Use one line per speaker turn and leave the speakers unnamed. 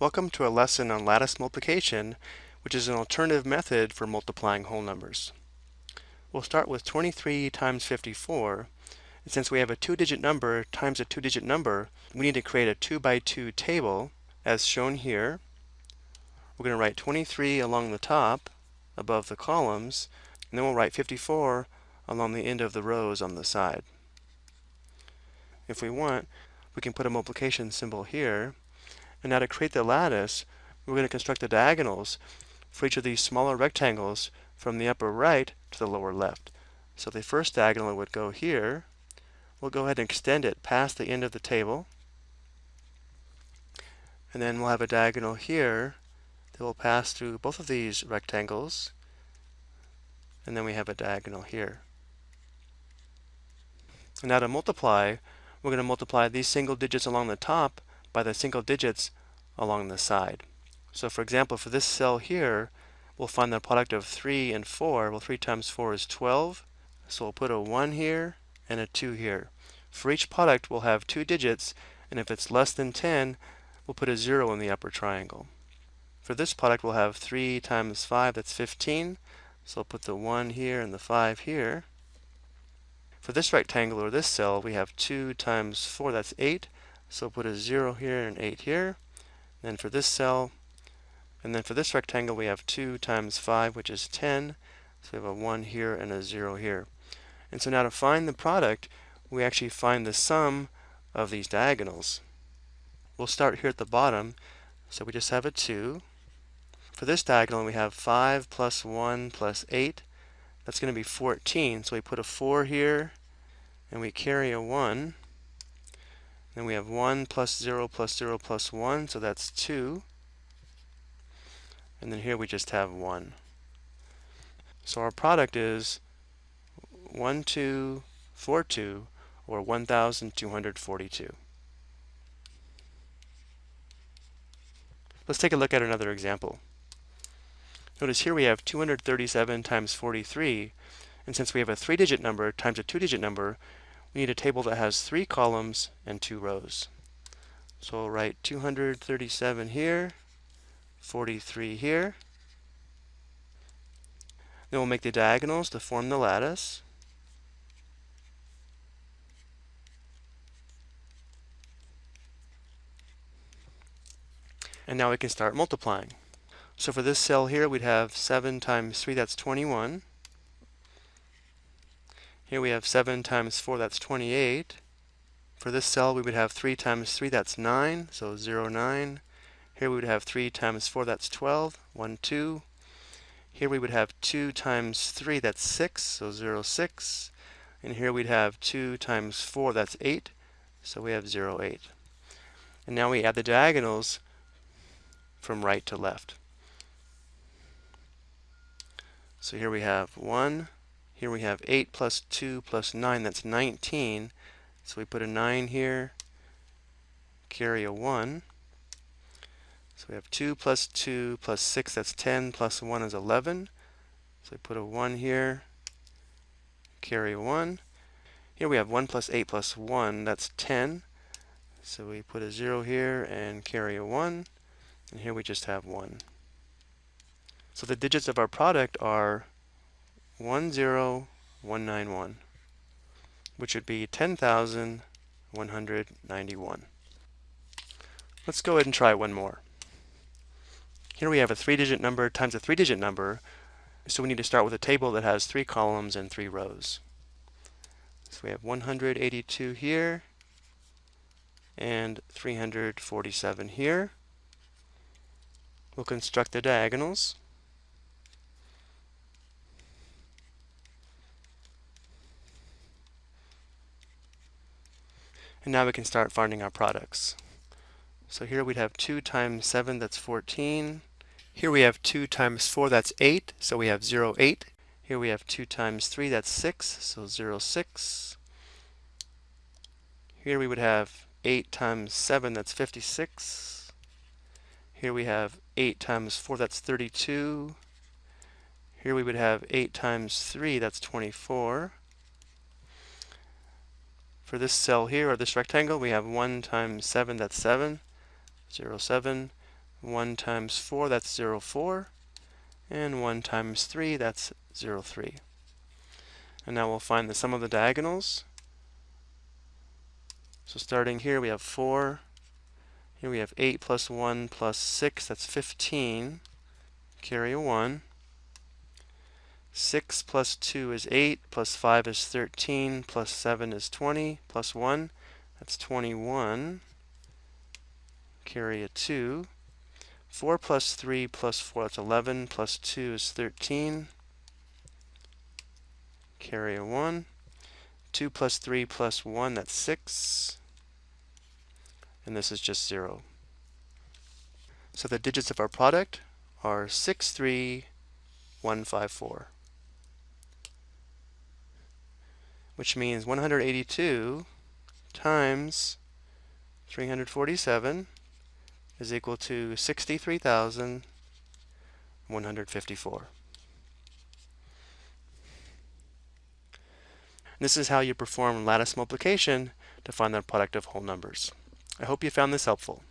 Welcome to a lesson on lattice multiplication, which is an alternative method for multiplying whole numbers. We'll start with 23 times 54. And since we have a two-digit number times a two-digit number, we need to create a 2 by 2 table, as shown here. We're going to write 23 along the top, above the columns, and then we'll write 54 along the end of the rows on the side. If we want, we can put a multiplication symbol here, and now to create the lattice, we're going to construct the diagonals for each of these smaller rectangles from the upper right to the lower left. So the first diagonal would go here. We'll go ahead and extend it past the end of the table. And then we'll have a diagonal here that will pass through both of these rectangles. And then we have a diagonal here. And now to multiply, we're going to multiply these single digits along the top by the single digits along the side. So for example, for this cell here, we'll find the product of 3 and 4. Well, 3 times 4 is 12. So we'll put a 1 here and a 2 here. For each product, we'll have two digits, and if it's less than 10, we'll put a 0 in the upper triangle. For this product, we'll have 3 times 5, that's 15. So I'll put the 1 here and the 5 here. For this rectangle or this cell, we have 2 times 4, that's 8. So put a 0 here and an 8 here. Then for this cell, and then for this rectangle, we have 2 times 5, which is 10. So we have a 1 here and a 0 here. And so now to find the product, we actually find the sum of these diagonals. We'll start here at the bottom. So we just have a 2. For this diagonal, we have 5 plus 1 plus 8. That's going to be 14. So we put a 4 here, and we carry a 1. Then we have 1 plus 0 plus 0 plus 1, so that's 2. And then here we just have 1. So our product is 1242, or 1242. Let's take a look at another example. Notice here we have 237 times 43, and since we have a three-digit number times a two-digit number, we need a table that has three columns and two rows. So we'll write 237 here, 43 here. Then we'll make the diagonals to form the lattice. And now we can start multiplying. So for this cell here, we'd have 7 times 3, that's 21. Here we have 7 times 4, that's 28. For this cell, we would have 3 times 3, that's 9, so 0, 9. Here we would have 3 times 4, that's 12, 1, 2. Here we would have 2 times 3, that's 6, so 0, 6. And here we'd have 2 times 4, that's 8, so we have 0, 8. And now we add the diagonals from right to left. So here we have 1, here we have 8 plus 2 plus 9, that's 19. So we put a 9 here, carry a 1. So we have 2 plus 2 plus 6, that's 10, plus 1 is 11. So we put a 1 here, carry a 1. Here we have 1 plus 8 plus 1, that's 10. So we put a 0 here and carry a 1. And here we just have 1. So the digits of our product are 10191, which would be 10,191. Let's go ahead and try one more. Here we have a three-digit number times a three-digit number, so we need to start with a table that has three columns and three rows. So we have 182 here, and 347 here. We'll construct the diagonals. And now we can start finding our products. So here we'd have 2 times 7, that's 14. Here we have 2 times 4, that's 8, so we have 0, 8. Here we have 2 times 3, that's 6, so 0, 6. Here we would have 8 times 7, that's 56. Here we have 8 times 4, that's 32. Here we would have 8 times 3, that's 24. For this cell here, or this rectangle, we have 1 times 7, that's 7. 0, 7. 1 times 4, that's 0, 4. And 1 times 3, that's 0, 3. And now we'll find the sum of the diagonals. So starting here, we have 4. Here we have 8 plus 1 plus 6, that's 15. Carry a 1. 6 plus 2 is 8, plus 5 is 13, plus 7 is 20, plus 1, that's 21. Carry a 2. 4 plus 3 plus 4, that's 11, plus 2 is 13. Carry a 1. 2 plus 3 plus 1, that's 6. And this is just 0. So the digits of our product are 63154. Which means 182 times 347 is equal to 63,154. This is how you perform lattice multiplication to find the product of whole numbers. I hope you found this helpful.